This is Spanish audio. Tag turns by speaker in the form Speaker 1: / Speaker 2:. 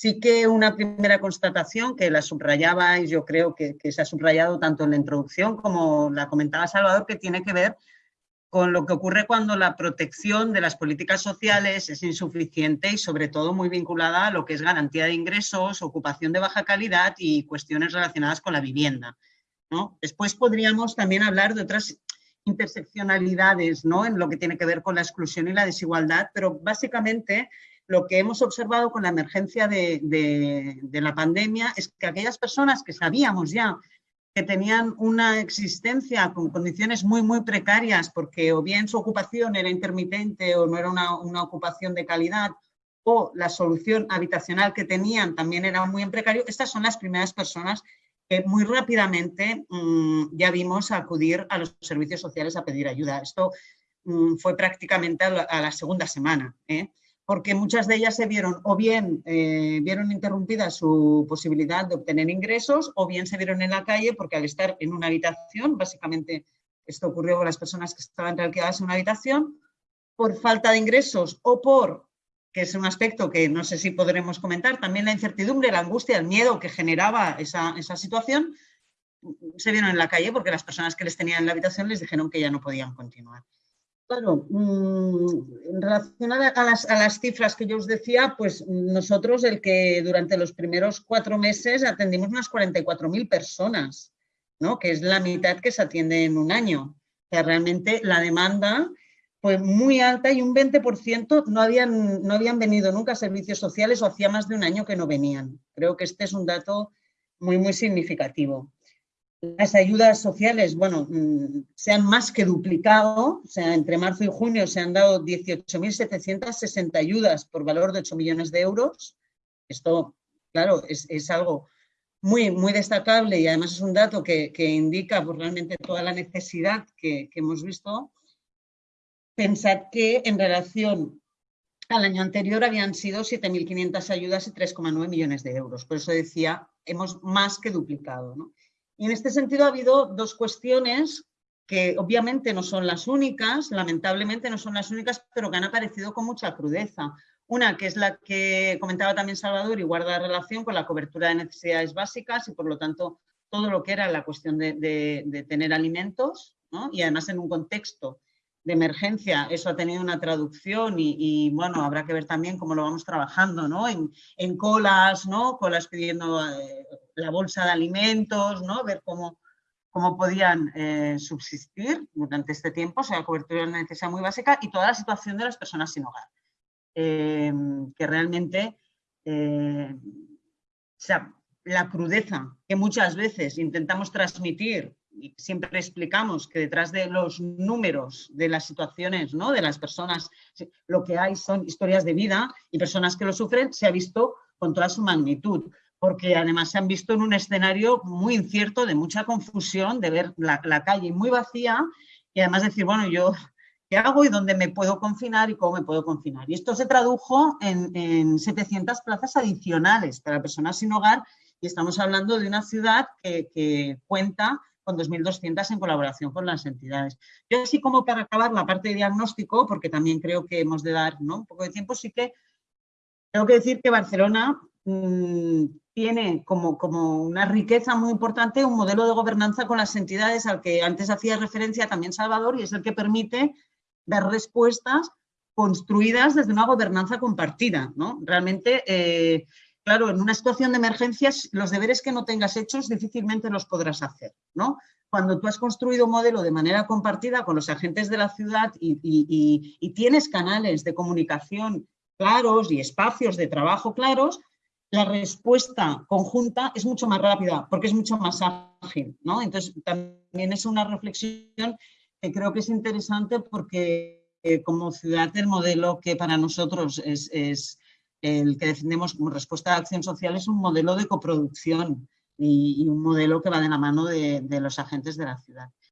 Speaker 1: Sí que una primera constatación que la subrayaba y yo creo que, se ha subrayado tanto en la introducción como la comentaba Salvador, que tiene que ver con lo que ocurre cuando la protección de las políticas sociales es insuficiente y sobre todo muy vinculada a lo que es garantía de ingresos, ocupación de baja calidad y cuestiones relacionadas con la vivienda. ¿no? Después podríamos también hablar de otras interseccionalidades ¿no? en lo que tiene que ver con la exclusión y la desigualdad, pero básicamente lo que hemos observado con la emergencia de, la pandemia es que aquellas personas que sabíamos ya que tenían una existencia con condiciones muy, muy precarias porque o bien su ocupación era intermitente o no era una, ocupación de calidad o la solución habitacional que tenían también era muy en precario, estas son las primeras personas que muy rápidamente mmm, ya vimos acudir a los servicios sociales a pedir ayuda. Esto mmm, fue prácticamente a la, a la segunda semana. ¿eh? Porque muchas de ellas se vieron o bien eh, vieron interrumpida su posibilidad de obtener ingresos o bien se vieron en la calle porque al estar en una habitación, básicamente esto ocurrió con las personas que estaban alquiladas en una habitación, por falta de ingresos o por, que es un aspecto que no sé si podremos comentar, también la incertidumbre, la angustia, el miedo que generaba esa, esa situación, se vieron en la calle porque las personas que les tenían en la habitación les dijeron que ya no podían continuar. Claro, mm, en relación a las, a las, cifras que yo os decía, pues nosotros el que durante los primeros cuatro meses atendimos unas 44.000 personas, ¿no? que es la mitad que se atiende en un año. O sea, realmente la demanda fue muy alta y un 20% no habían, no habían venido nunca a servicios sociales o hacía más de un año que no venían. Creo que este es un dato muy, muy significativo. Las ayudas sociales, bueno, mm, se han más que duplicado, o sea, entre marzo y junio se han dado 18.760 ayudas por valor de 8 millones de euros. Esto, claro, es, es algo muy, muy destacable y además es un dato que, que indica pues, realmente toda la necesidad que, que hemos visto. Pensad que en relación al año anterior habían sido 7.500 ayudas y 3,9 millones de euros. Por eso decía, hemos más que duplicado. ¿no? Y en este sentido ha habido dos cuestiones que obviamente no son las únicas, lamentablemente no son las únicas, pero que han aparecido con mucha crudeza. Una que es la que comentaba también Salvador y guarda relación con la cobertura de necesidades básicas y por lo tanto todo lo que era la cuestión de, tener alimentos ¿no? y además en un contexto de emergencia, eso ha tenido una traducción y, bueno, habrá que ver también cómo lo vamos trabajando, ¿no? En, en colas, ¿no? Colas pidiendo eh, la bolsa de alimentos, ¿no? Ver cómo, cómo podían eh, subsistir durante este tiempo, o sea, cobertura de una necesidad muy básica y toda la situación de las personas sin hogar, eh, que realmente, o sea, la crudeza que muchas veces intentamos transmitir y siempre explicamos que detrás de los números de las situaciones, ¿no? de las personas, lo que hay son historias de vida y personas que lo sufren, se ha visto con toda su magnitud, porque además se han visto en un escenario muy incierto, de mucha confusión, de ver la, calle muy vacía y además decir, bueno, yo qué hago y dónde me puedo confinar y cómo me puedo confinar. Y esto se tradujo en, en 700 plazas adicionales para personas sin hogar y estamos hablando de una ciudad que, que cuenta con 2.200 en colaboración con las entidades. Yo así como para acabar la parte de diagnóstico, porque también creo que hemos de dar ¿no? un poco de tiempo, sí que tengo que decir que Barcelona mmm, tiene como, como una riqueza muy importante un modelo de gobernanza con las entidades al que antes hacía referencia también Salvador y es el que permite dar respuestas construidas desde una gobernanza compartida. ¿no? Realmente eh, claro, en una situación de emergencias, los deberes que no tengas hechos difícilmente los podrás hacer, ¿no? Cuando tú has construido un modelo de manera compartida con los agentes de la ciudad y, y, y tienes canales de comunicación claros y espacios de trabajo claros, la respuesta conjunta es mucho más rápida porque es mucho más ágil, ¿no? Entonces, también es una reflexión que creo que es interesante porque eh, como ciudad el modelo que para nosotros es, el que defendemos como respuesta a acción social es un modelo de coproducción y, un modelo que va de la mano de los agentes de la ciudad.